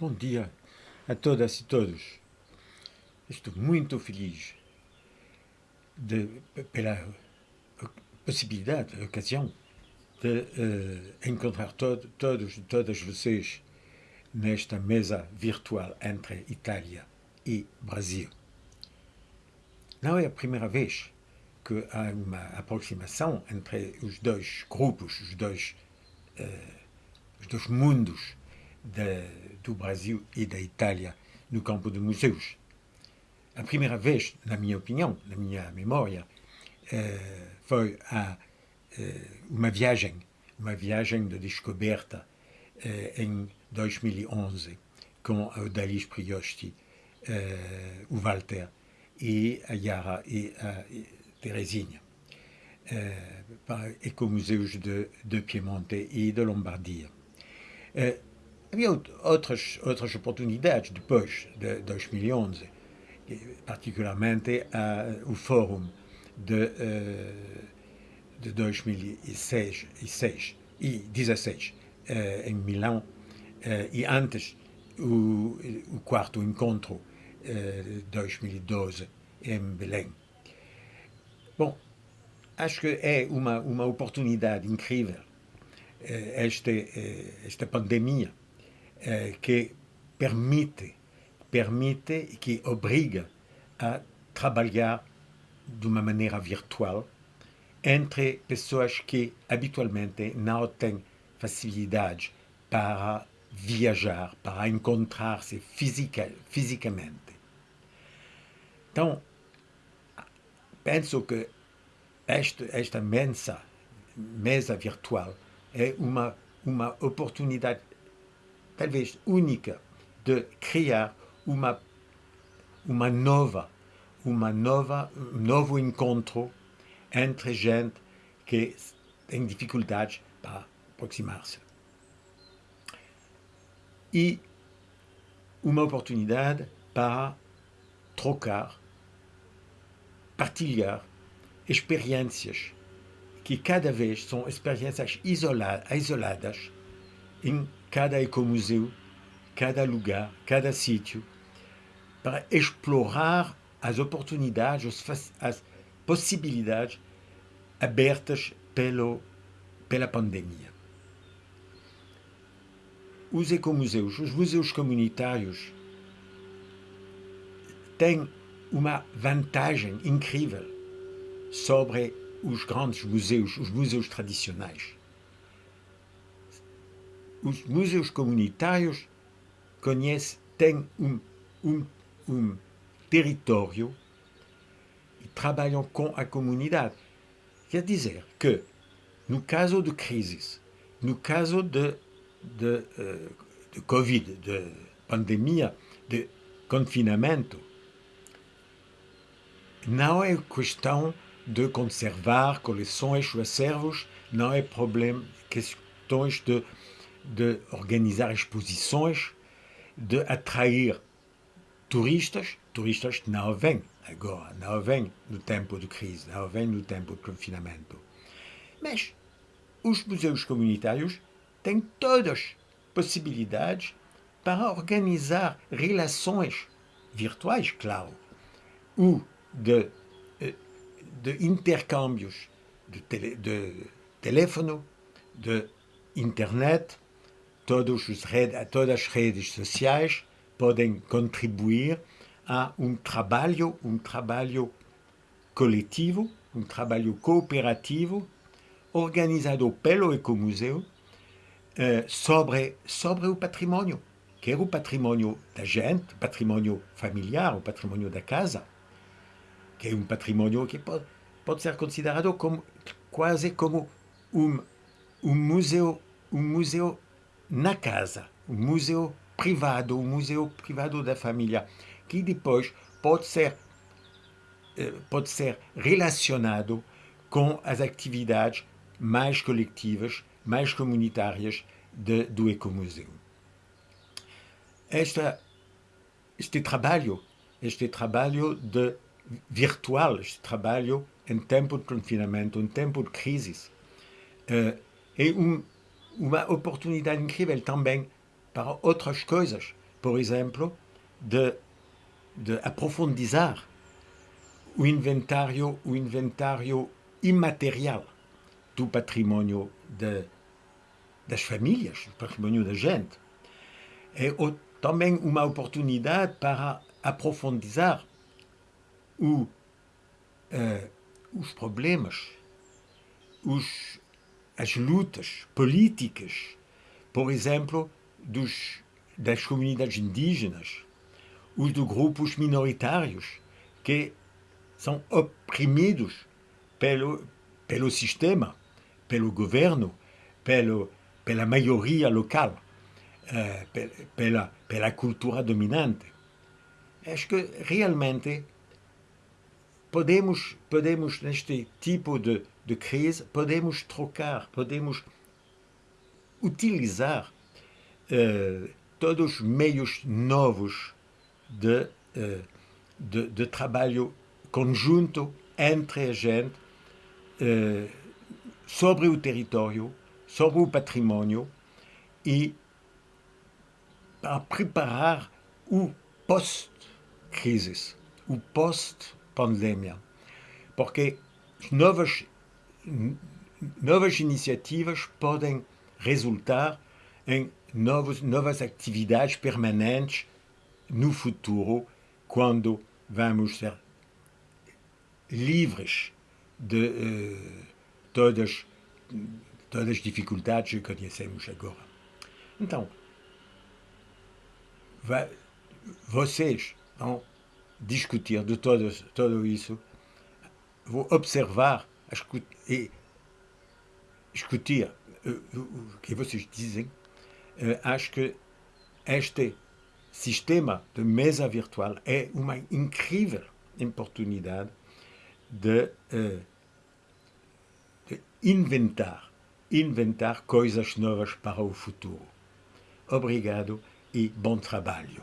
Bom dia a todas e todos. Estou muito feliz de, pela possibilidade, a ocasião de uh, encontrar todo, todos todas vocês nesta mesa virtual entre Itália e Brasil. Não é a primeira vez que há uma aproximação entre os dois grupos, os dois, uh, os dois mundos do Brasil e da Itália no campo de museus. A primeira vez, na minha opinião, na minha memória, eh, foi a, eh, uma viagem, uma de descoberta eh, em 2011 com o Dalis Priosti, o Walter e a Yara e a Teresinha para ecomuseus de, de Piemonte e de Lombardia. Havia outras, outras oportunidades depois de 2011, particularmente uh, o Fórum de, uh, de 2006 e 16 uh, em Milão e antes o, o quarto encontro de 2012 em Belém. Bom, acho que é uma, uma oportunidade incrível esta, esta pandemia eh, que permite, permite e que obriga a trabalhar de uma maneira virtual entre pessoas que habitualmente não têm facilidade para viajar, para encontrar-se fisica, fisicamente. Então, penso que esta, esta mesa, mesa virtual é uma, uma oportunidade talvez única de criar uma uma nova uma nova um novo encontro entre gente que tem dificuldades para aproximar-se. E uma oportunidade para trocar, partilhar experiências que cada vez são experiências isoladas em cada ecomuseu, cada lugar, cada sítio, para explorar as oportunidades, as possibilidades abertas pelo, pela pandemia. Os ecomuseus, os museus comunitários, têm uma vantagem incrível sobre os grandes museus, os museus tradicionais os museus comunitários conhecem, têm um, um, um território e trabalham com a comunidade. Quer dizer que, no caso de crises, no caso de, de, eh, de Covid, de pandemia, de confinamento, não é questão de conservar coleções ou acervos, não é problema, questões de de organizar exposições, de atrair turistas, turistas não vêm agora, não vêm no tempo de crise, não no tempo de confinamento. Mas os museus comunitários têm todas possibilidades para organizar relações virtuais, claro, ou de, eh, de intercâmbios de, tele, de teléfono, de internet, todas as redes sociais podem contribuir a um trabalho, um trabalho coletivo, um trabalho cooperativo, organizado pelo Ecomuseu eh, sobre, sobre o patrimônio, que é o patrimônio da gente, patrimônio familiar, o patrimônio da casa, que é um patrimônio que pode, pode ser considerado como, quase como um, um museu, um museu na casa, o museu privado, o museu privado da família, que depois pode ser, eh, pode ser relacionado com as atividades mais coletivas, mais comunitárias de, do ecomuseu. Esta, este trabalho, este trabalho de virtual, este trabalho em tempo de confinamento, em tempo de crise, eh, é um uma oportunidade incrível também para outras coisas, por exemplo, de, de aprofundizar o inventário, o inventário imaterial do patrimônio de, das famílias, do patrimônio da gente. É também uma oportunidade para aprofundizar o, uh, os problemas, os, as lutas políticas, por exemplo, dos, das comunidades indígenas, os de grupos minoritários que são oprimidos pelo, pelo sistema, pelo governo, pelo, pela maioria local, uh, pela, pela cultura dominante. Acho que realmente podemos, podemos neste tipo de, de crise, podemos trocar, podemos utilizar uh, todos os meios novos de, uh, de, de, trabalho conjunto entre a gente uh, sobre o território, sobre o patrimônio e para preparar o post-crise, o post-pandemia. Porque novas, novas iniciativas podem resultar em novos, novas atividades permanentes no futuro, quando vamos ser livres de uh, todas, todas as dificuldades que conhecemos agora. Então, vocês vão discutir de tudo isso, vão observar e discutir uh, o que vocês dizem. Uh, acho que este sistema de mesa virtual é uma incrível oportunidade de, uh, de inventar, inventar coisas novas para o futuro. Obrigado e bom trabalho.